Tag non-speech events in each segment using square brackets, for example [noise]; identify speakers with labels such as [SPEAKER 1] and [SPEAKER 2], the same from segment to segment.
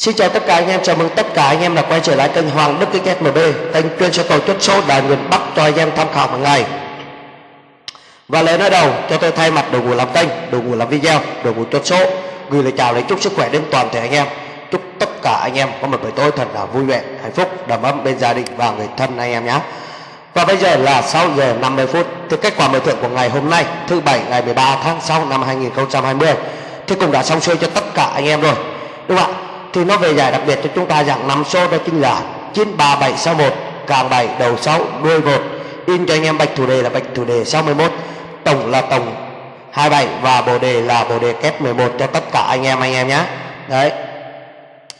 [SPEAKER 1] Xin chào tất cả anh em, chào mừng tất cả anh em đã quay trở lại kênh Hoàng Đức Kinh MB, kênh chuyên cho cầu chốt số đài miền Bắc cho anh em tham khảo hàng ngày. Và lời nói đầu, cho tôi thay mặt đội ngũ làm kênh, đội ngũ làm video, đội ngũ chốt số gửi lời chào lấy chúc sức khỏe đến toàn thể anh em. Chúc tất cả anh em có một buổi tối thật là vui vẻ, hạnh phúc, đầm ấm bên gia đình và người thân anh em nhé. Và bây giờ là 6 giờ 50 phút thì kết quả mở thưởng của ngày hôm nay, thứ bảy ngày 13 tháng 6 năm 2020 thì cũng đã xong xuôi cho tất cả anh em rồi. Đúng không ạ? Thì nó về giải đặc biệt cho chúng ta dạng năm số đó chính là 93761 càng 7 đầu 6 đuôi 1 in cho anh em bạch thủ đề là bạch thủ đề 61 tổng là tổng 27 và bộ đề là bộ đề kép 11 cho tất cả anh em anh em nhé đấy.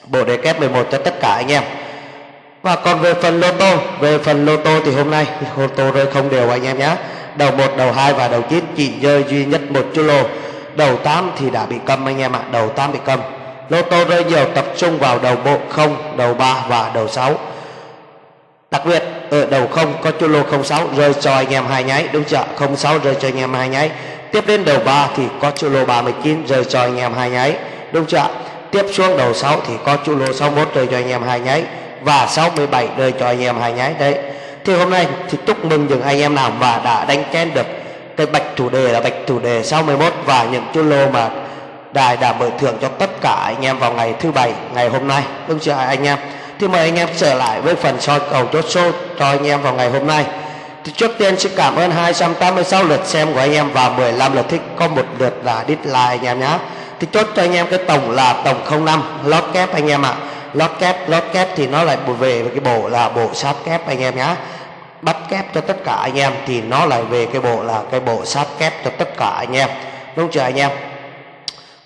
[SPEAKER 1] Bộ đề kép 11 cho tất cả anh em. Và còn về phần lô tô, về phần lô tô thì hôm nay [laughs] lô tô rơi không đều anh em nhé đầu 1 đầu 2 và đầu 9 chỉ rơi duy nhất một chú lô. Đầu 8 thì đã bị cầm anh em ạ à. đầu 8 bị cầm lô tô rơi nhiều tập trung vào đầu bộ 0, đầu 3 và đầu 6. Đặc biệt ở đầu 0 có chu lô 06 rơi cho anh em hai nháy đúng chưa? 06 rơi cho anh em hai nháy. Tiếp đến đầu 3 thì có chu lô 39 rơi cho anh em hai nháy đúng chưa? Tiếp xuống đầu 6 thì có chu lô 61 rơi cho anh em hai nháy và 67 rơi cho anh em hai nháy đấy. Thì hôm nay thì chúc mừng những anh em nào mà đã đánh ken được cái bạch chủ đề là bạch chủ đề 61 và những chu lô mà đài đã mở thưởng cho tất cả anh em vào ngày thứ bảy, ngày hôm nay. Đúng chưa anh em? Thì mời anh em trở lại với phần soi cầu chốt số cho anh em vào ngày hôm nay. Thì trước tiên xin cảm ơn 286 lượt xem của anh em và 15 lượt thích. Có một lượt là dislike anh em nhé thì chốt cho anh em cái tổng là tổng 05 lót kép anh em ạ. À. lót kép lót kép thì nó lại về cái bộ là bộ sát kép anh em nhé bắt kép cho tất cả anh em thì nó lại về cái bộ là cái bộ sát kép cho tất cả anh em. Đúng chưa anh em?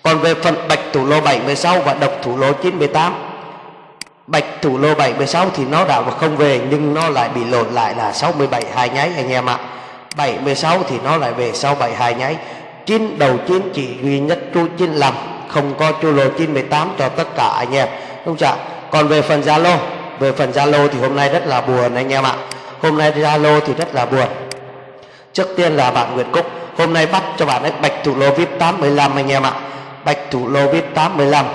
[SPEAKER 1] Còn về phần bạch thủ lô 76 và độc thủ lô 98 bạch thủ lô 76 thì nó đã không về, nhưng nó lại bị lộn lại là 67 hai nháy, anh em ạ. 76 thì nó lại về 67 hai nháy. Chín đầu chín chỉ duy nhất chu 95 không có chu lô 98 cho tất cả anh em. Đúng chưa còn về phần Zalo về phần Zalo thì hôm nay rất là buồn anh em ạ. Hôm nay Zalo thì rất là buồn. Trước tiên là bạn Nguyễn Cúc, hôm nay bắt cho bạn ấy bạch thủ lô VIP 85 anh em ạ bạch thủ lô viết 85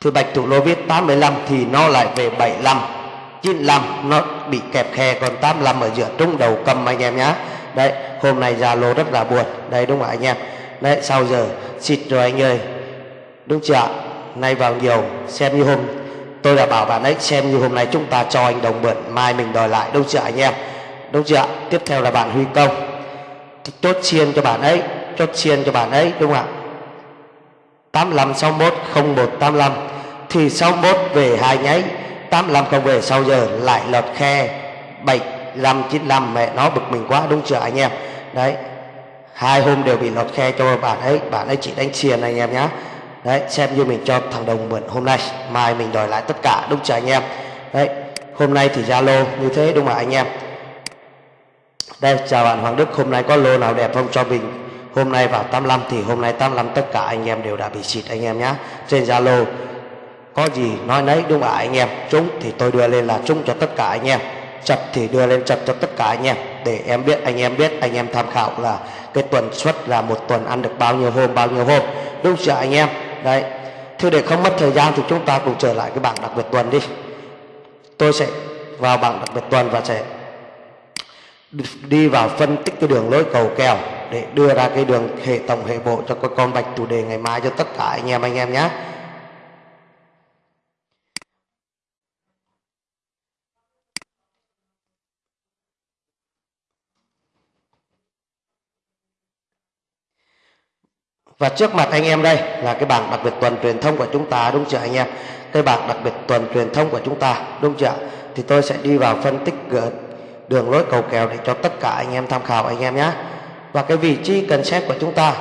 [SPEAKER 1] thì bạch thủ lô viết 85 thì nó lại về 75 95 nó bị kẹp khe, còn 85 ở giữa trung đầu cầm anh em nhá. Đấy, hôm nay ra lô rất là buồn. Đấy, đúng không anh em? Đấy, sau giờ xịt rồi anh ơi. Đúng chưa nay vào nhiều, xem như hôm, tôi đã bảo bạn ấy, xem như hôm nay chúng ta cho anh đồng mượn, mai mình đòi lại, đúng chưa anh em? Đúng chưa tiếp theo là bạn huy công. Chốt chiên cho bạn ấy, chốt chiên cho bạn ấy, đúng không ạ? 85 61 01 85 thì 61 về hai nháy 85 không về, sau giờ lại lọt khe 75 95 mẹ nó bực mình quá, đúng chưa anh em? Đấy, hai hôm đều bị lọt khe cho bạn ấy. Bạn ấy chỉ đánh xiền anh em nhá. Đấy, xem như mình cho thằng đồng mượn hôm nay. Mai mình đòi lại tất cả, đúng chưa anh em? Đấy, hôm nay thì zalo như thế, đúng không anh em? Đây, chào bạn Hoàng Đức. Hôm nay có lô nào đẹp không cho mình? Hôm nay vào 85 thì hôm nay 85 tất cả anh em đều đã bị xịt anh em nhé trên Zalo, có gì nói nấy, đúng ạ anh em. Trúng thì tôi đưa lên là trúng cho tất cả anh em. Chặt thì đưa lên chặt cho tất cả anh em. Để em biết, anh em biết, anh em tham khảo là cái tuần suất là một tuần ăn được bao nhiêu hôm, bao nhiêu hôm. Đúng chưa anh em? Đấy. Thì để không mất thời gian thì chúng ta cùng trở lại cái bảng đặc biệt tuần đi. Tôi sẽ vào bảng đặc biệt tuần và sẽ đi vào phân tích cái đường lối cầu kèo để đưa ra cái đường hệ tổng hệ bộ cho các con bạch chủ đề ngày mai cho tất cả anh em anh em nhé Và trước mặt anh em đây là cái bảng đặc biệt tuần truyền thông của chúng ta, đúng chưa anh em? Cái bảng đặc biệt tuần truyền thông của chúng ta, đúng chưa? Thì tôi sẽ đi vào phân tích ờ, đường lối cầu kèo để cho tất cả anh em tham khảo anh em nhé và cái vị trí cần xét của chúng ta.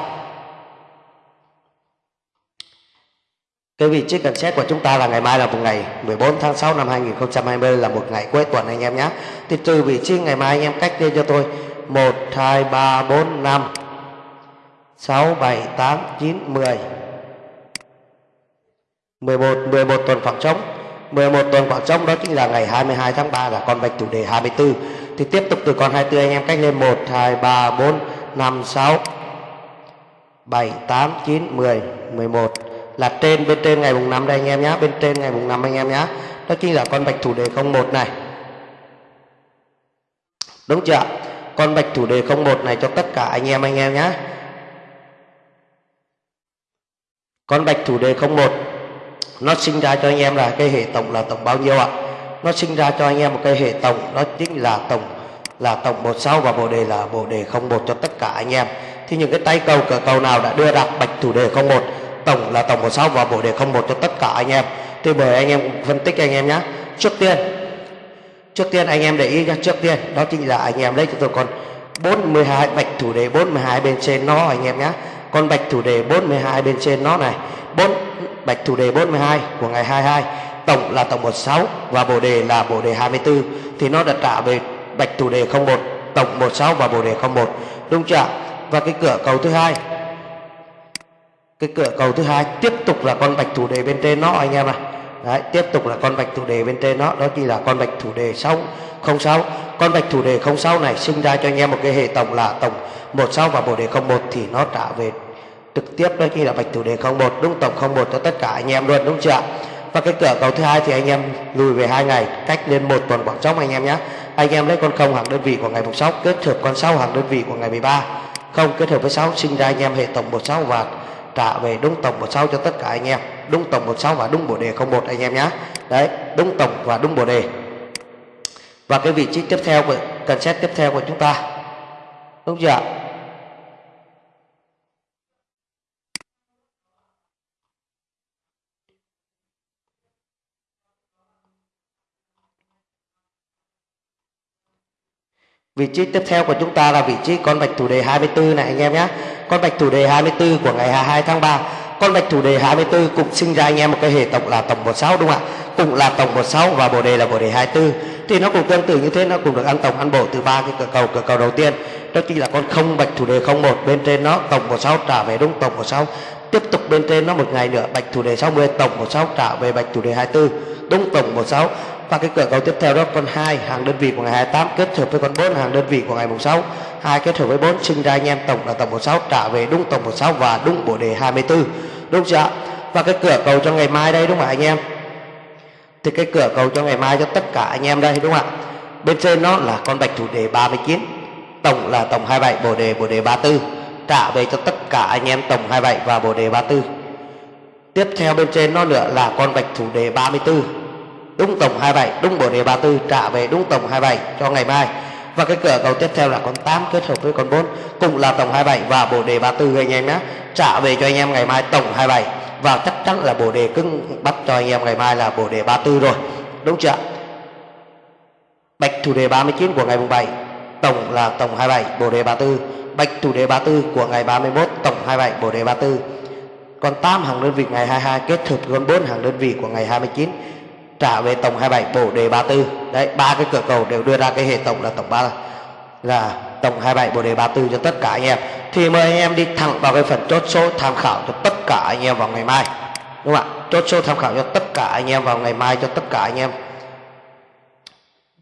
[SPEAKER 1] Cái vị trí cần xét của chúng ta là ngày mai là một ngày 14 tháng 6 năm 2020 là một ngày cuối tuần anh em nhé. Thì từ vị trí ngày mai anh em cách lên cho tôi. 1 2 3 4 5 6 7 8 9 10 11 11 tuần khoảng trống. 11 tuần khoảng trống đó chính là ngày 22 tháng 3 là con bạch chủ đề 24 thì tiếp tục từ con 24 anh em cách lên 1 2 3 4 5 6 7 8 9 10 11 là trên, bên trên ngày mùng 5 đây anh em nhé bên trên ngày mùng 5 anh em nhé đó chính là con bạch thủ đề 01 này. Đúng chưa con bạch thủ đề 01 này cho tất cả anh em anh em nhé con bạch thủ đề 01 nó sinh ra cho anh em là cái hệ tổng là tổng bao nhiêu ạ? Nó sinh ra cho anh em một cái hệ tổng, đó chính là tổng là tổng 16 và bộ đề là bộ đề 01 cho tất cả anh em. Thì những cái tay cầu cờ cầu nào đã đưa ra? Bạch thủ đề 01 tổng là tổng 16 và bộ đề 01 cho tất cả anh em. Thì mời anh em phân tích anh em nhé trước tiên trước tiên anh em để ý nhé trước tiên, đó chính là anh em lấy cho tôi còn 42 bạch thủ đề 42 bên trên nó anh em nhé con bạch thủ đề 42 bên trên nó này 4 bạch thủ đề 42 của ngày 22 tổng là tổng 16 và bộ đề là bộ đề 24 thì nó đã trả về bạch thủ đề 01 tổng 16 và bộ đề 01 đúng chưa? Và cái cửa cầu thứ hai. Cái cửa cầu thứ hai tiếp tục là con bạch thủ đề bên trên nó anh em à, Đấy, tiếp tục là con bạch thủ đề bên trên nó. Đó chỉ là con bạch thủ đề 6 06 con bạch thủ đề 06 này sinh ra cho anh em một cái hệ tổng là tổng 16 và bộ đề 01 thì nó trả về trực tiếp. Đó chỉ là bạch thủ đề 01 đúng tổng 01 cho tất cả anh em luôn đúng chưa? Và cái cửa cầu thứ hai thì anh em lùi về hai ngày cách lên một tuần khoảng trống anh em nhé anh em lấy con không hàng đơn vị của ngày mùng 6 kết hợp con 6 hàng đơn vị của ngày 13 không, kết hợp với 6 sinh ra anh em hệ tổng 16 và trả về đúng tổng 16 cho tất cả anh em. Đúng tổng 16 và đúng bộ đề 01 anh em nhé đấy, đúng tổng và đúng bộ đề. Và cái vị trí tiếp theo của, cần xét tiếp theo của chúng ta. Đúng chưa ạ? Vị trí tiếp theo của chúng ta là vị trí con bạch thủ đề 24 này, anh em nhé. Con bạch thủ đề 24 của ngày 22 tháng 3. Con bạch thủ đề 24 cũng sinh ra anh em một cái hệ tổng là tổng 16 đúng không ạ? Cũng là tổng 16 và bồ đề là bồ đề 24. Thì nó cũng tương tự như thế, nó cũng được ăn tổng, ăn bổ từ ba cái cửa cầu cửa cầu đầu tiên. Đó chính là con không bạch thủ đề 01 bên trên nó tổng 16 trả về đúng tổng 16. Tiếp tục bên trên nó một ngày nữa, bạch thủ đề 60 tổng 16 trả về bạch thủ đề 24 đúng tổng 16 và cái cửa cầu tiếp theo đó, con 2 hàng đơn vị của ngày 28 kết hợp với con 4 hàng đơn vị của ngày mùng 6 hai kết hợp với 4 sinh ra anh em tổng là tổng 16 trả về đúng tổng 16 và đúng bộ đề 24 đúng chưa và cái cửa cầu cho ngày mai đây, đúng không ạ, anh em? Thì cái cửa cầu cho ngày mai cho tất cả anh em đây, đúng không ạ? Bên trên nó là con bạch thủ đề 39 tổng là tổng 27 bộ đề bộ đề 34 trả về cho tất cả anh em tổng 27 và bộ đề 34 tiếp theo bên trên nó nữa là con bạch thủ đề 34 đúng tổng 27 đúng bộ đề 34 trả về đúng tổng 27 cho ngày mai. Và cái cửa cầu tiếp theo là con 8 kết hợp với con 4 cùng là tổng 27 và bộ đề 34 anh em nhé. Trả về cho anh em ngày mai tổng 27 và chắc chắn là bộ đề cưng bắt cho anh em ngày mai là bộ đề 34 rồi. Đúng chưa bạch thủ đề 39 của ngày mùng 7 tổng là tổng 27 bộ đề 34 bạch thủ đề 34 của ngày 31 tổng 27 bộ đề 34 còn 8 hàng đơn vị ngày 22 kết hợp với con 4 hàng đơn vị của ngày 29 trả về tổng 27 bổ đề 34 đấy ba cái cửa cầu đều đưa ra cái hệ tổng là tổng 3 là tổng 27 bổ đề 34 cho tất cả anh em. Thì mời anh em đi thẳng vào cái phần chốt số tham khảo cho tất cả anh em vào ngày mai. Đúng không ạ? Chốt số tham khảo cho tất cả anh em vào ngày mai cho tất cả anh em.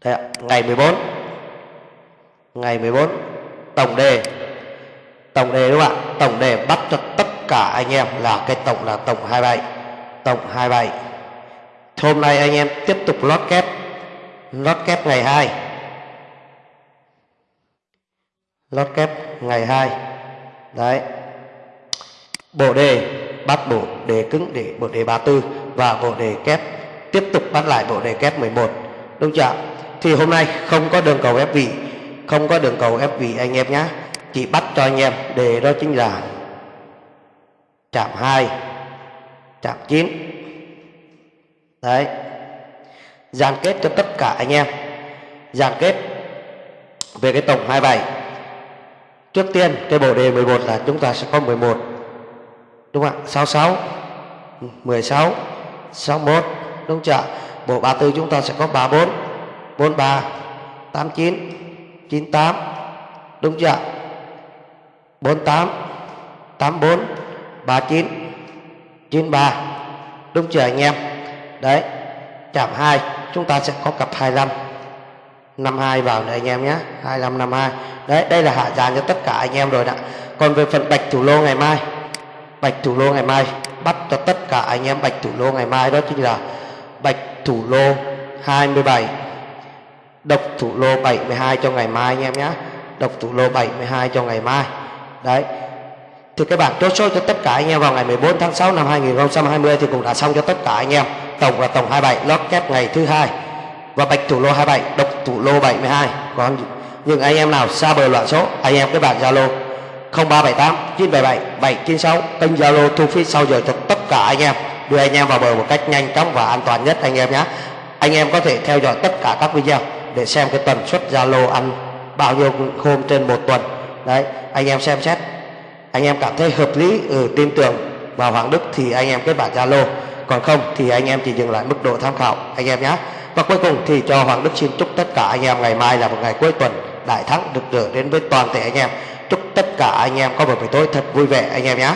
[SPEAKER 1] Đấy ạ, ngày 14 ngày 14 tổng đề. Tổng đề đúng không ạ? Tổng đề bắt cho tất cả anh em là cái tổng là tổng 27 tổng 27 hôm nay anh em tiếp tục lót kép. Lót kép ngày 2 lót kép ngày 2 đấy. Bộ đề bắt bộ đề cứng để bộ đề 34 và bộ đề kép. Tiếp tục bắt lại bộ đề kép 11 đúng chưa thì hôm nay không có đường cầu ép vị. Không có đường cầu ép vị anh em nhé chỉ bắt cho anh em đề đó chính là chạm 2 chạm 9 đấy. Dàn kết cho tất cả anh em. Dàn kết về cái tổng 27 trước tiên, cái bộ đề 11 là chúng ta sẽ có 11 đúng không ạ? 66 16 61 đúng chưa bộ 34 chúng ta sẽ có 34 43 89 98 đúng chưa 48 84 39 93 đúng chưa anh em? Đấy, chạm 2 chúng ta sẽ có cặp 25 52 vào đây anh em nhé 25 52 đấy, đây là hạ dàn cho tất cả anh em rồi đã còn về phần bạch thủ lô ngày mai, bạch thủ lô ngày mai, bắt cho tất cả anh em bạch thủ lô ngày mai đó chính là bạch thủ lô 27 độc thủ lô 72 cho ngày mai anh em nhé, độc thủ lô 72 cho ngày mai. Đấy, thì cái bảng chốt số cho tất cả anh em vào ngày 14 tháng 6 năm 2020 thì cũng đã xong cho tất cả anh em tổng là tổng 27 lót kép ngày thứ hai. Và bạch thủ lô 27 độc thủ lô 72 còn những anh em nào xa bờ loạn số anh em cái bảng Zalo 0378 977 796 kênh Zalo thu phí sau giờ cho tất cả anh em. Đưa anh em vào bờ một cách nhanh chóng và an toàn nhất anh em nhé. Anh em có thể theo dõi tất cả các video để xem cái tần suất Zalo ăn bao nhiêu hôm trên một tuần. Đấy anh em xem xét. Anh em cảm thấy hợp lý ừ, tin tưởng vào Hoàng Đức thì anh em kết bạn Zalo còn không thì anh em chỉ dừng lại mức độ tham khảo, anh em nhé. Và cuối cùng thì cho Hoàng Đức xin chúc tất cả anh em ngày mai là một ngày cuối tuần đại thắng, được rỡ đến với toàn thể anh em. Chúc tất cả anh em có một buổi tối thật vui vẻ, anh em nhé.